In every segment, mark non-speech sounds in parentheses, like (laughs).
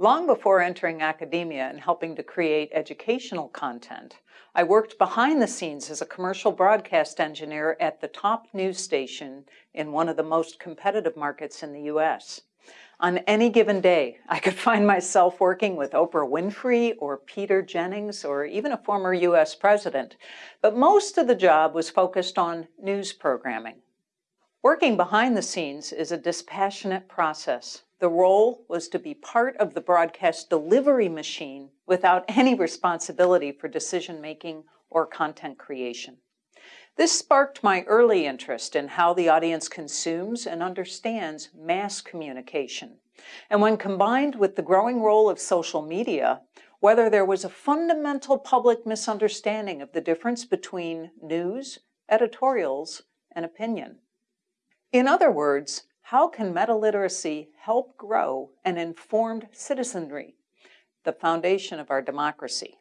Long before entering academia and helping to create educational content, I worked behind the scenes as a commercial broadcast engineer at the top news station in one of the most competitive markets in the US. On any given day, I could (laughs) find myself working with Oprah Winfrey or Peter Jennings or even a former US president, but most of the job was focused on news programming. Working behind the scenes is a dispassionate process the role was to be part of the broadcast delivery machine without any responsibility for decision-making or content creation. This sparked my early interest in how the audience consumes and understands mass communication. And when combined with the growing role of social media, whether there was a fundamental public misunderstanding of the difference between news, editorials, and opinion. In other words, how can meta-literacy help grow an informed citizenry, the foundation of our democracy?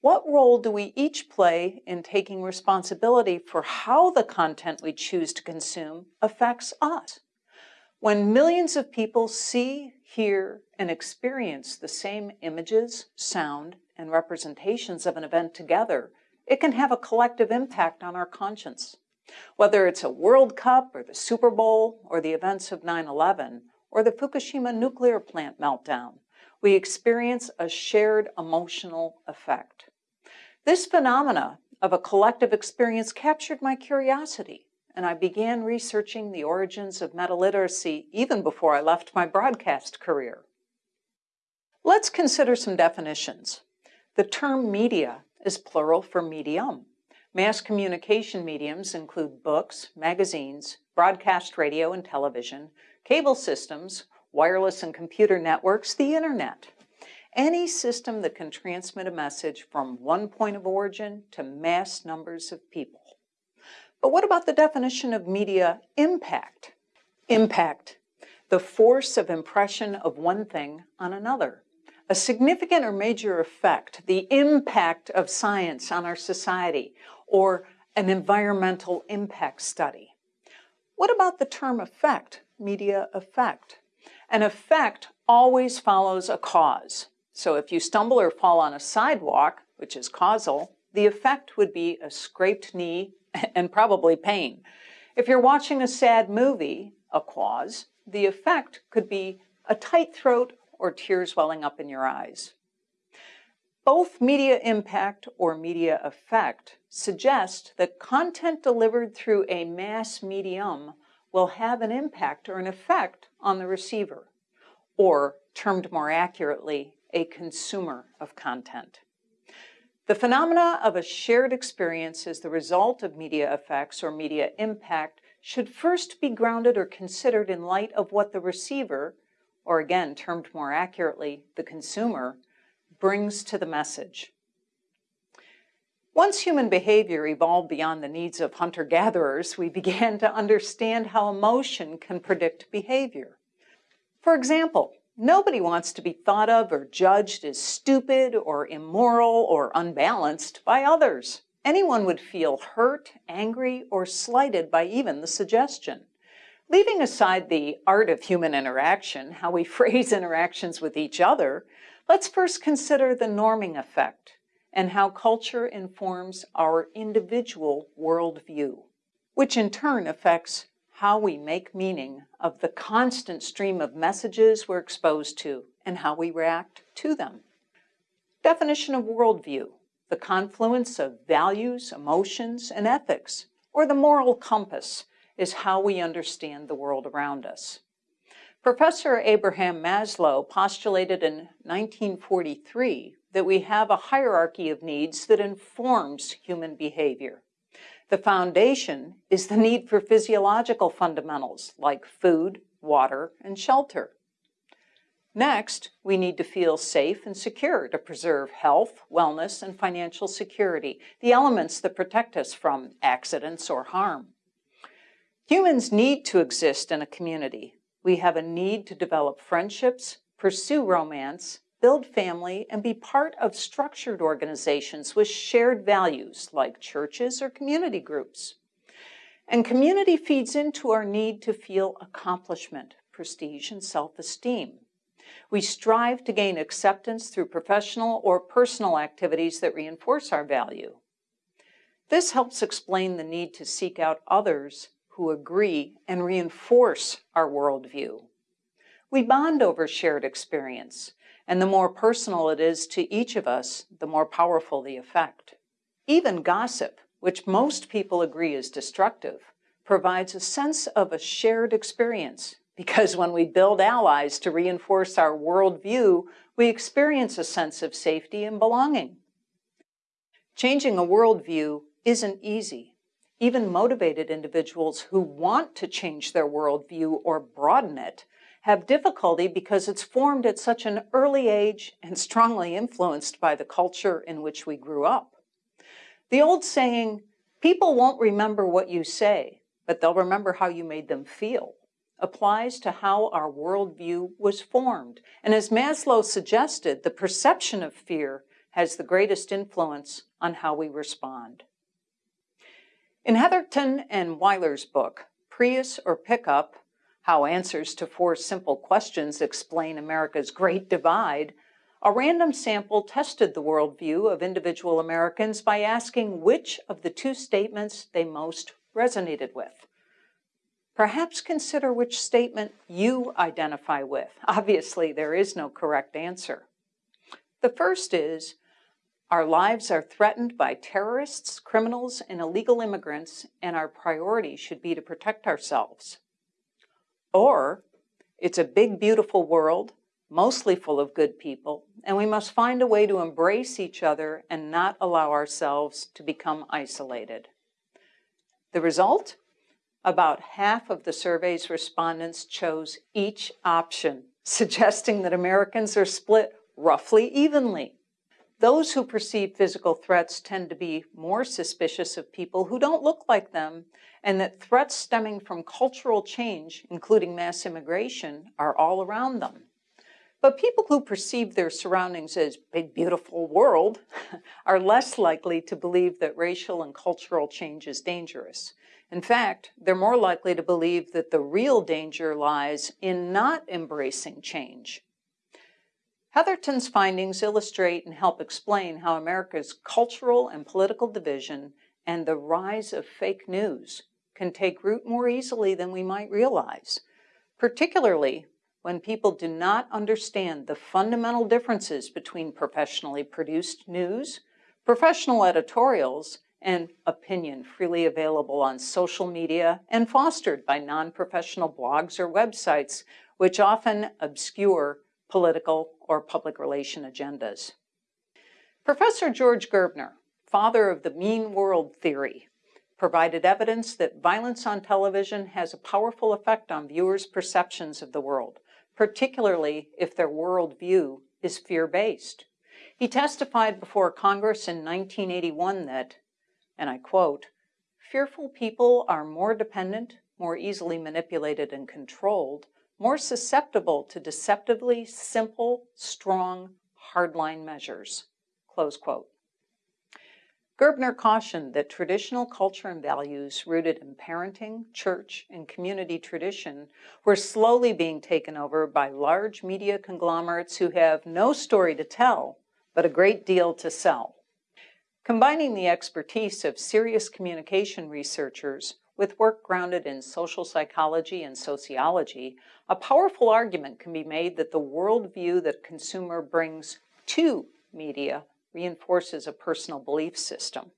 What role do we each play in taking responsibility for how the content we choose to consume affects us? When millions of people see, hear, and experience the same images, sound, and representations of an event together, it can have a collective impact on our conscience. Whether it's a World Cup or the Super Bowl or the events of 9-11 or the Fukushima nuclear plant meltdown, we experience a shared emotional effect. This phenomena of a collective experience captured my curiosity, and I began researching the origins of meta-literacy even before I left my broadcast career. Let's consider some definitions. The term media is plural for medium. Mass communication mediums include books, magazines, broadcast radio and television, cable systems, wireless and computer networks, the internet. Any system that can transmit a message from one point of origin to mass numbers of people. But what about the definition of media impact? Impact, the force of impression of one thing on another a significant or major effect, the impact of science on our society, or an environmental impact study. What about the term effect, media effect? An effect always follows a cause. So if you stumble or fall on a sidewalk, which is causal, the effect would be a scraped knee (laughs) and probably pain. If you're watching a sad movie, a cause, the effect could be a tight throat or tears welling up in your eyes. Both media impact or media effect suggest that content delivered through a mass medium will have an impact or an effect on the receiver, or termed more accurately, a consumer of content. The phenomena of a shared experience as the result of media effects or media impact should first be grounded or considered in light of what the receiver, or again termed more accurately, the consumer, brings to the message. Once human behavior evolved beyond the needs of hunter-gatherers, we began to understand how emotion can predict behavior. For example, nobody wants to be thought of or judged as stupid or immoral or unbalanced by others. Anyone would feel hurt, angry, or slighted by even the suggestion. Leaving aside the art of human interaction, how we (laughs) phrase interactions with each other, Let's first consider the norming effect and how culture informs our individual worldview, which in turn affects how we make meaning of the constant stream of messages we're exposed to and how we react to them. Definition of worldview, the confluence of values, emotions, and ethics, or the moral compass, is how we understand the world around us. Professor Abraham Maslow postulated in 1943 that we have a hierarchy of needs that informs human behavior. The foundation is the need for physiological fundamentals like food, water, and shelter. Next, we need to feel safe and secure to preserve health, wellness, and financial security, the elements that protect us from accidents or harm. Humans need to exist in a community we have a need to develop friendships, pursue romance, build family, and be part of structured organizations with shared values like churches or community groups. And community feeds into our need to feel accomplishment, prestige, and self-esteem. We strive to gain acceptance through professional or personal activities that reinforce our value. This helps explain the need to seek out others who agree and reinforce our worldview. We bond over shared experience, and the more personal it is to each of us, the more powerful the effect. Even gossip, which most people agree is destructive, provides a sense of a shared experience because when we build allies to reinforce our worldview, we experience a sense of safety and belonging. Changing a worldview isn't easy. Even motivated individuals who want to change their worldview or broaden it have difficulty because it's formed at such an early age and strongly influenced by the culture in which we grew up. The old saying, people won't remember what you say, but they'll remember how you made them feel, applies to how our worldview was formed. And as Maslow suggested, the perception of fear has the greatest influence on how we respond. In Hetherington and Weiler's book, Prius or Pickup, How Answers to Four Simple Questions Explain America's Great Divide, a random sample tested the worldview of individual Americans by asking which of the two statements they most resonated with. Perhaps consider which statement you identify with. Obviously, there is no correct answer. The first is, our lives are threatened by terrorists, criminals, and illegal immigrants, and our priority should be to protect ourselves. Or, it's a big, beautiful world, mostly full of good people, and we must find a way to embrace each other and not allow ourselves to become isolated. The result? About half of the survey's respondents chose each option, (laughs) suggesting that Americans are split roughly evenly. Those who perceive physical threats tend to be more suspicious of people who don't look like them, and that threats stemming from cultural change, including mass immigration, are all around them. But people who perceive their surroundings as big, beautiful world (laughs) are less likely to believe that racial and cultural change is dangerous. In fact, they're more likely to believe that the real danger lies in not embracing change. Hetherington's findings illustrate and help explain how America's cultural and political division and the rise of fake news can take root more easily than we might realize, particularly when people do not understand the fundamental differences between professionally produced news, professional editorials, and opinion freely available on social media and fostered by non-professional blogs or websites, which often obscure political or public relation agendas. Professor George Gerbner, father of the mean world theory, provided evidence that violence on television has a powerful effect on viewers' perceptions of the world, particularly if their worldview is fear-based. He testified before Congress in 1981 that, and I quote, fearful people are more dependent, more easily manipulated and controlled, more susceptible to deceptively simple, strong, hardline measures, close quote. Gerbner cautioned that traditional culture and values rooted in parenting, church, and community tradition were slowly being taken over by large media conglomerates who have no story to tell, but a great deal to sell. Combining the expertise of serious communication researchers with work grounded in social psychology and sociology, a powerful argument can be made that the worldview that a consumer brings to media reinforces a personal belief system.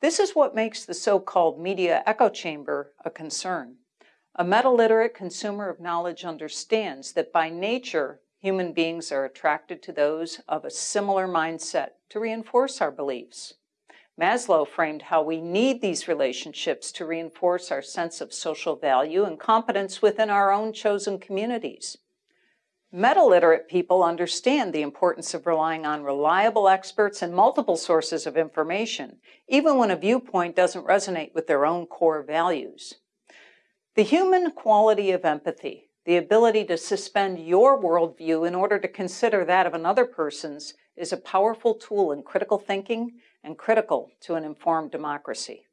This is what makes the so-called media echo chamber a concern. A meta-literate consumer of knowledge understands that by nature, human beings are attracted to those of a similar mindset to reinforce our beliefs. Maslow framed how we need these relationships to reinforce our sense of social value and competence within our own chosen communities. Meta-literate people understand the importance of relying on reliable experts and multiple sources of information, even when a viewpoint doesn't resonate with their own core values. The human quality of empathy, the ability to suspend your worldview in order to consider that of another person's, is a powerful tool in critical thinking and critical to an informed democracy.